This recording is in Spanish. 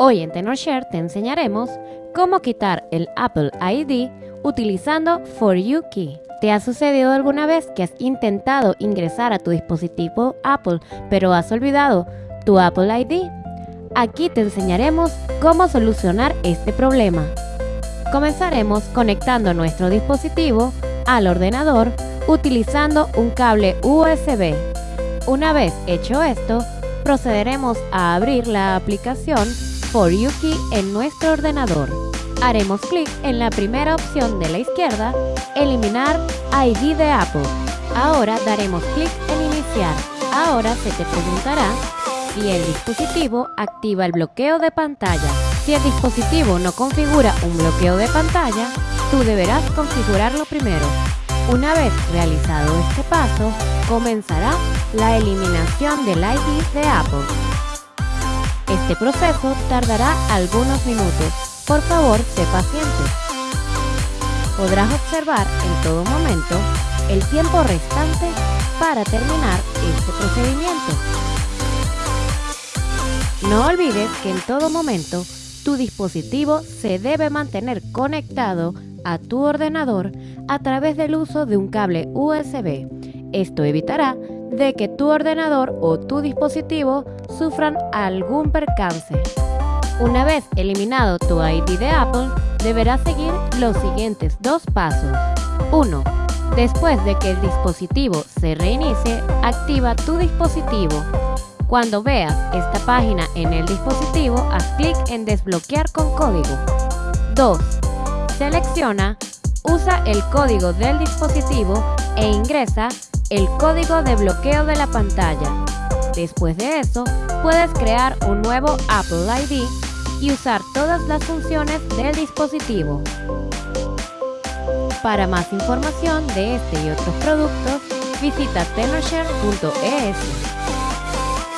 Hoy en TenorShare te enseñaremos cómo quitar el Apple ID utilizando For You Key. ¿Te ha sucedido alguna vez que has intentado ingresar a tu dispositivo Apple pero has olvidado tu Apple ID? Aquí te enseñaremos cómo solucionar este problema. Comenzaremos conectando nuestro dispositivo al ordenador utilizando un cable USB. Una vez hecho esto, procederemos a abrir la aplicación For You Key en nuestro ordenador. Haremos clic en la primera opción de la izquierda, Eliminar ID de Apple. Ahora daremos clic en Iniciar. Ahora se te preguntará si el dispositivo activa el bloqueo de pantalla. Si el dispositivo no configura un bloqueo de pantalla, tú deberás configurarlo primero. Una vez realizado este paso, comenzará la eliminación del ID de Apple. Este proceso tardará algunos minutos. Por favor, sé paciente. Podrás observar en todo momento el tiempo restante para terminar este procedimiento. No olvides que en todo momento tu dispositivo se debe mantener conectado a tu ordenador a través del uso de un cable USB. Esto evitará de que tu ordenador o tu dispositivo sufran algún percance. Una vez eliminado tu ID de Apple, deberás seguir los siguientes dos pasos. 1. Después de que el dispositivo se reinicie, activa tu dispositivo. Cuando veas esta página en el dispositivo, haz clic en desbloquear con código. 2. Selecciona, usa el código del dispositivo e ingresa el código de bloqueo de la pantalla. Después de eso, puedes crear un nuevo Apple ID y usar todas las funciones del dispositivo. Para más información de este y otros productos, visita tenorshare.es.